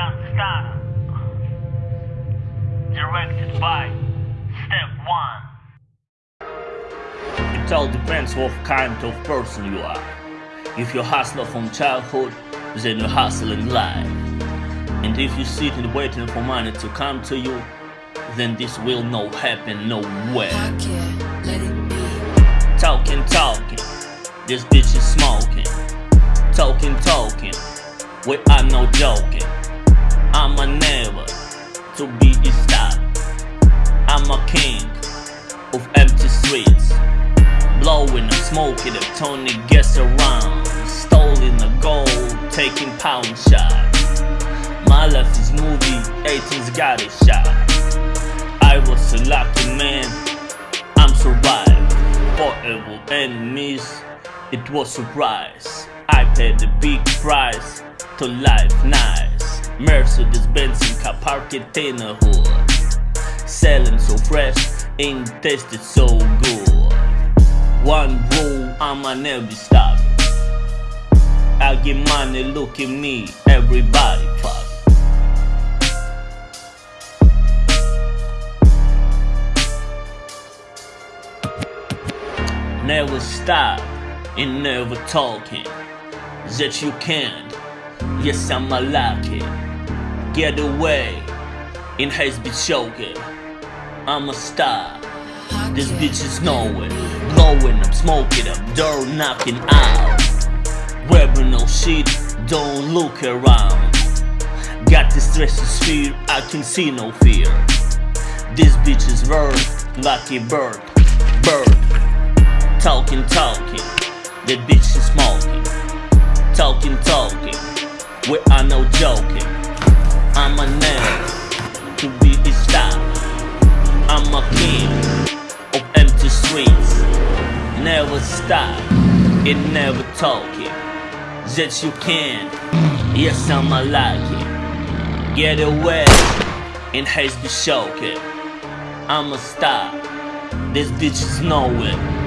Young Star. Directed by Step One. It all depends what kind of person you are. If you hustle from childhood, then you're hustling life. And if you sit and waiting for money to come to you, then this will not happen nowhere. I can't let it be. Talking, talking, this bitch is smoking. Talking, talking, we are no joking. I'm a never to be a star. I'm a king of empty streets. Blowing and smoking the Tony gets around. Stolen the gold, taking pound shots. My life is movie, 18's got a shot. I was a lucky man, I'm survived. Forever enemies, it was surprise. I paid the big price to life nice. Mercedes Benz car parked in hood. Selling so fresh, ain't tasted so good. One rule, I'ma never stop. I get money, look at me, everybody fuck. Never stop and never talking that you can't. Yes, I'm a lucky. Get away and has been choking. I'm a star. This bitch is knowing, be. blowing up, smoking up, door knocking out. Wearing no shit, don't look around. Got the stress fear, I can see no fear. This bitch is bird, lucky bird, bird. Talking, talking, that bitch is smoking. Talking, talking, we are no joking. I'm a man to be a star. I'm a king of empty streets. Never stop and never talking. That you can. Yes, I'm a lucky. Get away and has been choking. I'm a star. This bitch is knowing.